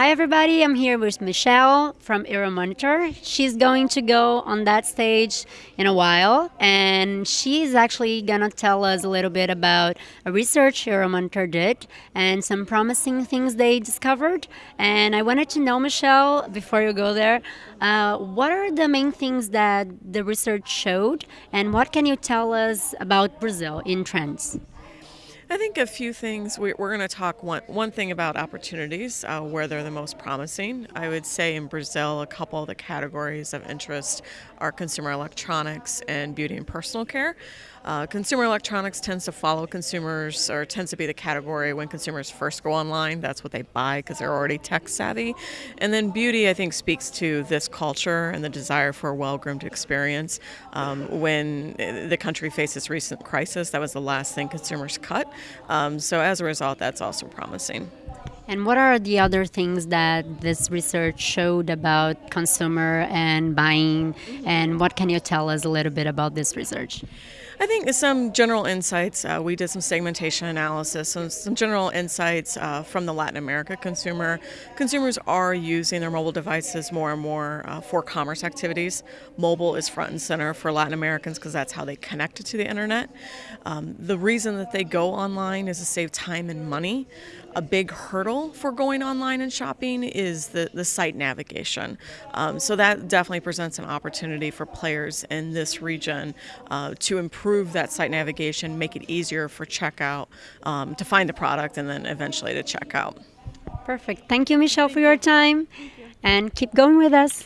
Hi, everybody. I'm here with Michelle from Euromonitor. She's going to go on that stage in a while, and she's actually to tell us a little bit about a research Euromonitor did and some promising things they discovered. And I wanted to know, Michelle, before you go there, uh, what are the main things that the research showed, and what can you tell us about Brazil in trends? I think a few things. We, are going to talk one, one thing about opportunities, uh, where they're the most promising. I would say in Brazil, a couple of the categories of interest are consumer electronics and beauty and personal care. Uh, consumer electronics tends to follow consumers, or tends to be the category when consumers first go online. That's what they buy because they're already tech savvy. And then beauty, I think, speaks to this culture and the desire for a well groomed experience. Um, when the country faced faces recent crisis, that was the last thing consumers cut. Um, so as a result, that's also promising. And what are the other things that this research showed about consumer and buying? And what can you tell us a little bit about this research? I think some general insights. Uh, we did some segmentation analysis, some, some general insights uh, from the Latin America consumer. Consumers are using their mobile devices more and more uh, for commerce activities. Mobile is front and center for Latin Americans because that's how they connect to the internet. Um, the reason that they go online is to save time and money. A big hurdle for going online and shopping is the, the site navigation. Um, so that definitely presents an opportunity for players in this region uh, to improve improve that site navigation, make it easier for checkout um, to find the product and then eventually to checkout. Perfect. Thank you, Michelle, for your time. And keep going with us.